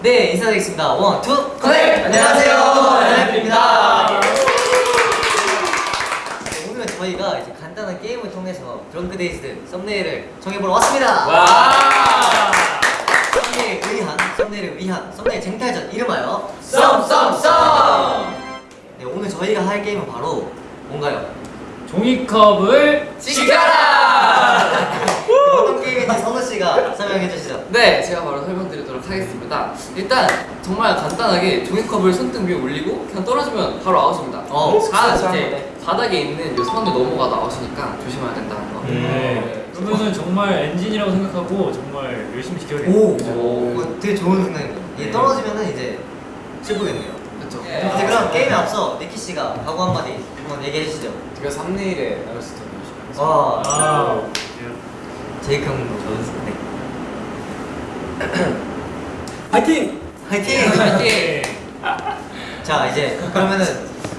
네 인사드리겠습니다. One, two, connect! 안녕하세요, 엔하이픈입니다. 네, 오늘은 저희가 이제 간단한 게임을 통해서 Drunk-Dazed 썸네일을 정해보러 왔습니다. 와! 썸네일 의한, 썸네일을 위한 썸네일 쟁탈전 이름하여 썸썸썸! 네, 오늘 저희가 할 게임은 바로 뭔가요? 종이컵을 지켜라! 선우 씨가 설명해 주시죠. 네, 제가 바로 설명드리도록 하겠습니다. 일단 정말 간단하게 종이컵을 손등 위에 올리고 그냥 떨어지면 바로 아웃입니다. 어, 다 이제 바닥에 있는 이 선을 넘어가도 아웃이니까 조심해야 된다는 거. 네. 그러면은 정말 엔진이라고 생각하고 정말 열심히 지켜야겠다. 오, 오. 어, 되게 좋은 생각입니다. 이게 네. 떨어지면은 이제 슬프겠네요. 그렇죠. 이제 그럼 게임에 앞서 니키 씨가 각오 한마디 한번 얘기해 주시죠. 제가 썸네일에 나올 수도 있어요. 와, 아, 제이크 형도 좋은데. 파이팅! 화이팅! 화이팅! 자 이제 그러면은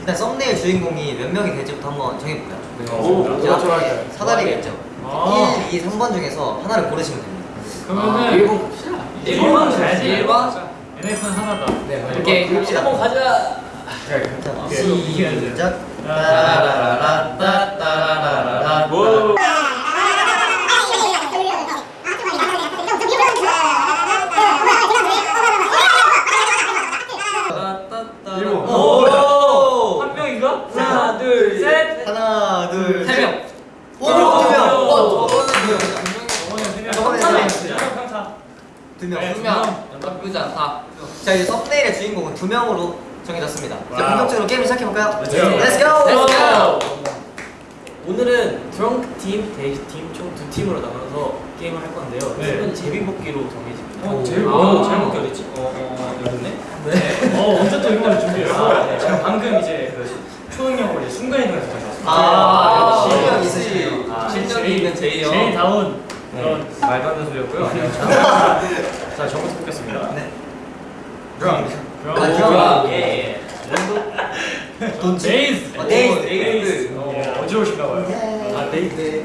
일단 썸네일 주인공이 몇 명이 될지부터 한번 정해볼까요? 오, 제 좋아요. 사다리가 있죠. 아. 1, 2, 3번 중에서 하나를 고르시면 됩니다. 그러면은 일본 갑시다. 일본 가야지. 일본? NF는 하나다. 네, 오케이, 갑시다. 한번 가자. 자, 오케이. 시작. 따라라라라, 따라라라라라. 오. 일본. 오! 한 명인가? 하나, 둘, 셋. 하나, 둘, 세 명. 오, 두 명. 어, 명. 저번에 세 명. 두 명. 네. 두 명. 나쁘지 않다. 자 이제 썸네일의 주인공은 두 명으로 정해졌습니다. 와우. 본격적으로 게임을 시작해 볼까요? Let's go. Let's go. Let's go. 오늘은 Drunk 팀, Dazed 팀 총 두 팀으로 나눠서 게임을 할 건데요. 네. 팀은 제비뽑기로 정해집니다. 어, 제비- 아, 오. 잘못 어딨지? 어, 어, 여기네. 어, 언제 또 이런 걸 준비했어? 아, 네. 제가 방금 이제 그 초능력을 이제 순간이동해서. 아, 역시. 실력 있으시네요. 아, 실력이 있는 제이 형. 제이다운 네. 그런 말도 안 되는 소리였고요. 자, 저부터 뽑겠습니다. 네. 드렁크. 그런 아, 거. 드럼. 예. 돈 데이즈. 어, 데이즈. 데이즈. 어, 어지러우신가 봐요. 아, 데이즈.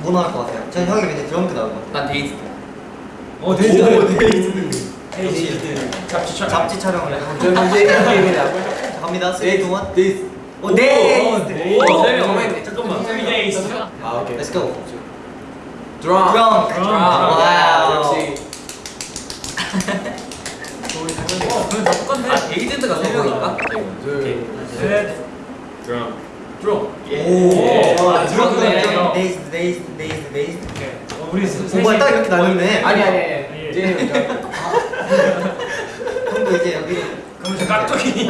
뭐 나올 것 같아요? 전 형이 왠지 드럼크 나올 것 같아요. 난 데이트. 어, 데이즈. 데이즈. 데이즈. 잡지 촬영. 잡지 촬영을 해요. 저는 이제 게임이다. 자, 갑니다. 3, 2, 1. 데이스. 오, 데이즈. 데이즈. 오, 세 명. 잠깐만. 잠깐만. Dazed. 아, 오케이. Let's go. Drunk. Drunk. Drunk. 와우. 역시. 어, 그럼 다 똑같네. 아, 데이트가 세 명인가? 둘. 셋. Drunk. Drunk. 오. 예. 아, Dazed, Dazed, Dazed. 오케이. 어, 우리 뭐가 딱 이렇게 나뉘네. 아니, 아니, 저- 형도 이제 여기. 그럼 저 깍두기.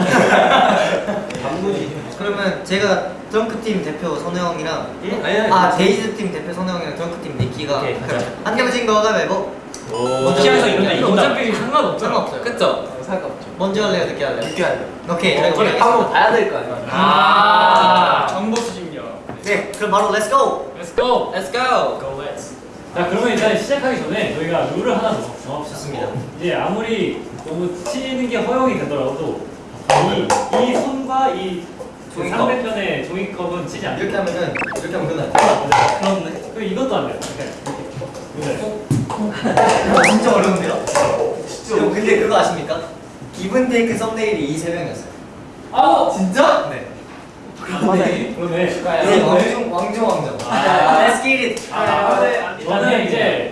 단무지. 그러면 제가 Drunk 팀 대표 선우 형이랑 아니, 아니. 아 Dazed 팀 대표 선우 형이랑 Drunk 팀 니키가 오케이, 한 명진 거가 말고 어떻게 이런데 어차피 상관없잖아. 상관없어요. 그쵸? 상관없죠. 먼저 할래요, 늦게 할래요? 늦게 하죠. 오케이. 저희 어차피 보겠습니다. 한번 봐야 될 거 아니에요. 아, 정보 수집력. 네, 그럼 바로 let's go. Let's go. Let's go. Go let's. 자 그러면 일단 시작하기 전에 저희가 룰을 하나 더 정합시다. 이제 아무리 너무 치는 게 허용이 되더라도 이, 이 손과 이 종이컵. 상대편의 종이컵은 치지 않아요. 이렇게 하면은 이렇게 하면 끝나요. 그렇네. 그럼 이것도 안 돼요. 이렇게. 이렇게. 이거 진짜 어려운데요? 진짜. 근데 그거 아십니까? 기분 테이크 썸네일이 이 세 명이었어요. 아 진짜? 네. 그러네. 그러네. 네, 왕중 왕중 왕정. 아. Let's get it. 아, 저는 이제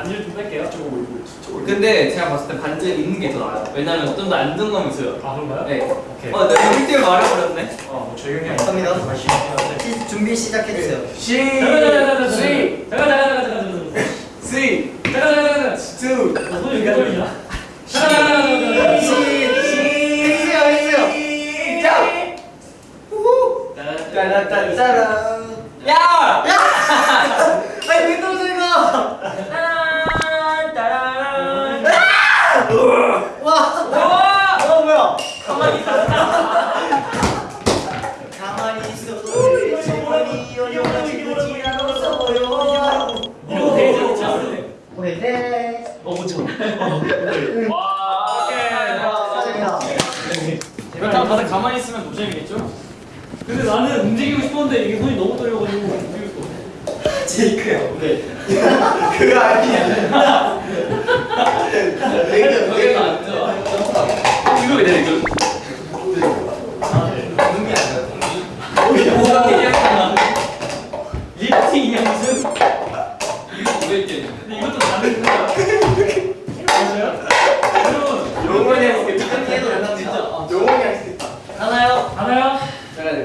반지를 좀 뺄게요. 저거 뭐 올리고 저거 근데 제가 봤을 때 반지 있는 게 더 나아요. 왜냐면 좀 더 안정감 있어요. 아 그런가요? 네. 오케이. 어, 내가 우리 말해버렸네. 어, 뭐 조용히 해. 갑니다. 다시. 준비 시작해주세요. 네. 시. 잠깐 잠깐 잠깐 잠깐. 잠깐 잠깐 잠깐 잠깐. Three. 잠깐 어, 잠깐 잠깐. Two. 소리 소리야. 잠깐 잠깐 잠깐. 가만히 있으면 노잼이겠죠? 근데 나는 움직이고 싶었는데 이게 손이 너무 떨려가지고 움직일 수 없어. 제이크 형. 네. 그거 아니야. 여기가 안 좋아. 이거 왜 내려 이거? 동기 아니야 동기. 뭐가 얘기했잖아. 리프팅이야 무슨? 이거 왜 이렇게 근데 이것도 다른 거야. 맞아요? 여러분 용원이 할수 있겠다. 해도 된다 진짜. 용원이 할수 있다. 하나요? 하나요?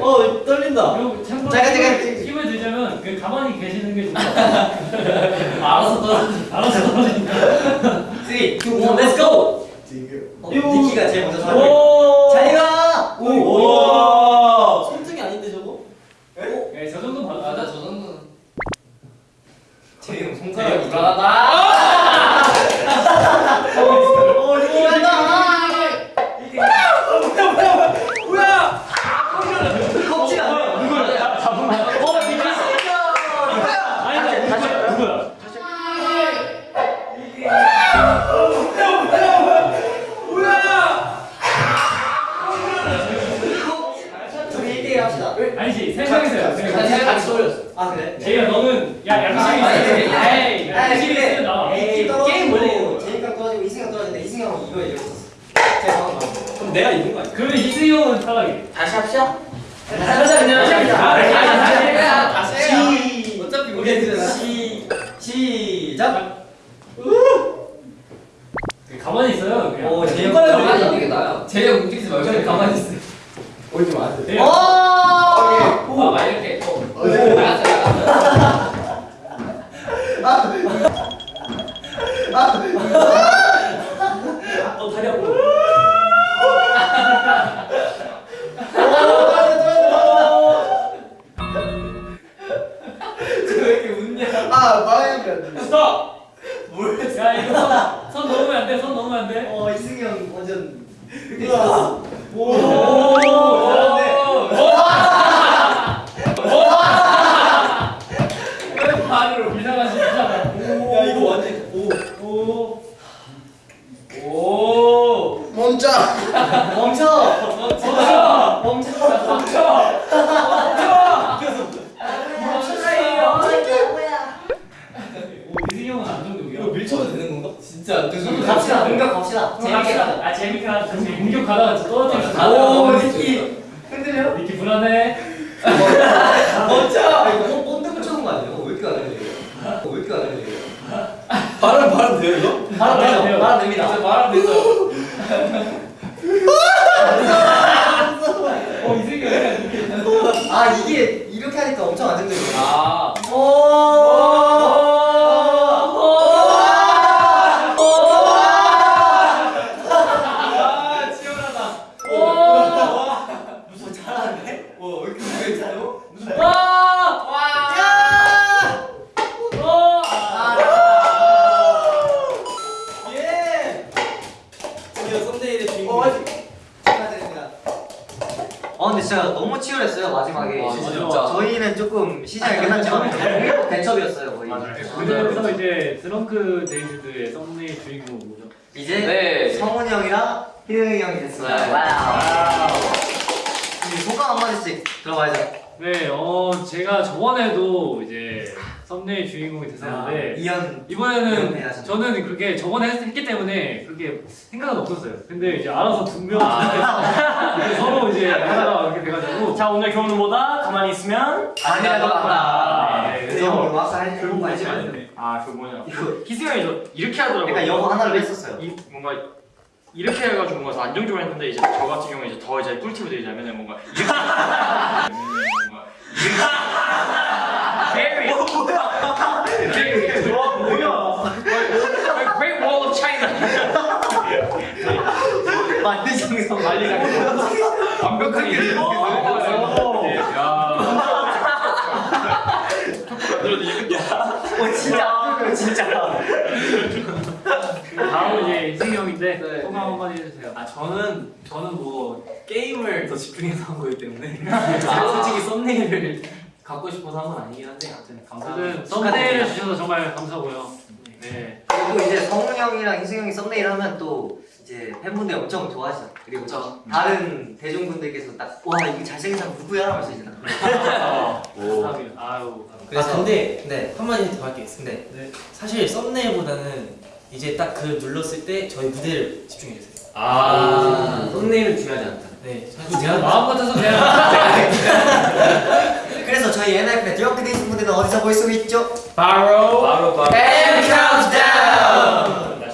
어 떨린다. 그리고 참고로 잠깐, 잠깐. 힘을- 힘을 들자면 그 가만히 계시는 게 좋다. 알아서 떨어져. 알아서 떨어진다. 3, 2, 1, let's go. 어, 니키가 제일 먼저 잘해. 오. 잘 가. 오. 오. 손등이 아닌데 저거? 네, 저 정도 받아. 저 정도는. 제이 형 되게 손가락이. 불안하다. 아 그래? 제이야, 너는 야 양심이 아니, 있어. 에이, 양심이 있어 나. 게임 원래 원래 제이가 떨어지고 이승이가 떨어지는데 이승이 형은 이거. 제가 봤어. 그럼 내가 이긴 거 아니야? 그러면 이승이 형은 탈락이. 다시 합시다. 하자 그냥 아. 다시, 다시, 다시. 다시. 시 어차피 우리 애들은 시 시작. 가만히 있어요. 그냥. 오 제이 형. 가만히 있는 게 나아요. 제이 형 움직이지 말고 가만히 있어. 네. 오. 아, 막 이렇게. 아. 야 이거 손, 손 넘으면 안 돼. 손 넘으면 안 돼. 어 이승이 형 완전. 오. 오. 잘하네. 반으로 이상한 진짜. 야 이거 완전 오. 오. 오. 멈춰. 멈춰. 멈춰. 멈춰. 멈춰. 멈춰. 오 희승이 형은 안정적이야. 이거 밀쳐도 되는 건가? 진짜 안 되죠. 갑시다. 공격 갑시다. 그럼 재밌게 갑시다. 가자. 아 재밌게 하자. 지금 공격하다가 진짜 떨어지면 아, 오 아, 니키. 흔들려? 니키 불안해. 멈춰. 아 이거 본드 붙여놓은 거 아니에요? 왜 이렇게 안 해요? 왜 이렇게 안 해요? 바람 바람 돼요 이거? 바람 바람? 돼요. 바람 됩니다. 이제 말하면 되죠. 어 약간 이렇게. 아 이게 이렇게 하니까 엄청 안정적이야. 아. 아 아 근데 진짜 너무 치열했어요 마지막에. 와, 진짜. 저희는 조금 시작이 끝났지만 공격 대첩이었어요 거의. 그래서 이제 드렁크 데이즈드의 썸네일 주인공 뭐죠? 이제 네. 성훈이 형이랑 희영이 형이 됐어요. 네. 와우. 소감 한 마디씩 들어봐야죠. 네, 어 제가 저번에도 이제 썸네일 주인공이 됐었는데 이현 이번에는 네, 하셨네요. 저는 그렇게 저번에 했, 기 때문에 그렇게 생각은 없었어요. 근데 이제 알아서 두명 서로 이제 하다가 이렇게 돼가지고 자 오늘 교훈은 뭐다? 가만히 있으면 아니라고 한다. 네, 그래서 할 결국 말요. 말네. 아그 뭐냐 이거 희승이 저 이렇게 하더라고요 그러니까 영어 하나를 했었어요. 이, 뭔가 이렇게 해가지고 뭔가 더 안정적으로 했는데 이제 저 같은 경우에 이제 더 이제 꿀팁을 드리자면 뭔가 이렇게 뭔가 very 뭐야 Great Wall of China 만리장성 만리장성. 완벽하게 이렇게 네, 야. 어 진짜 진짜. 다음은 이제 이승이 형인데 네. 소감 한마디 해주세요. 아 저는 저는 뭐 게임을 더 집중해서 한 거기 때문에 제가 솔직히 썸네일을 갖고 싶어서 한 건 아니긴 한데 아무튼 감사합니다. 썸네일을 주셔서 정말 감사하고요. 네. 그리고 이제 성훈 형이랑 희승 형이 썸네일 하면 또 이제 팬분들이 엄청 좋아하시죠. 그리고 그쵸. 다른 대중분들께서 딱 와 이게 잘생긴 사람 누구야 하면서 이제 딱 감사합니다. 아유. 그래서 아 근데 네. 한마디 더 할 게 있습니다. 네. 사실 썸네일보다는 이제 딱 그 눌렀을 때 저희 무대를 집중해 주세요. 아. 썸네일은 중요하지 않다. 네. 제가 마음 같아서 그냥 그래서 저희 Drunk-Dazed 무대는 어디서 볼 수 있죠? 바로 바로 바로. M Countdown!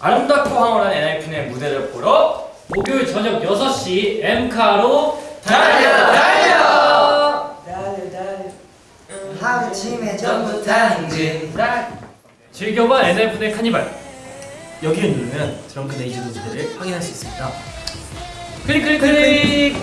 아름답고 황홀한 엔하이픈의 무대를 보러 목요일 저녁 6시 엠카로 달려, 달려! 아침에 전부 당진 즐겨봐 엔하이픈의 카니발 여기를 누르면 드렁큰 에이즈도 무대를 확인할 수 있습니다. 클릭 클릭 클릭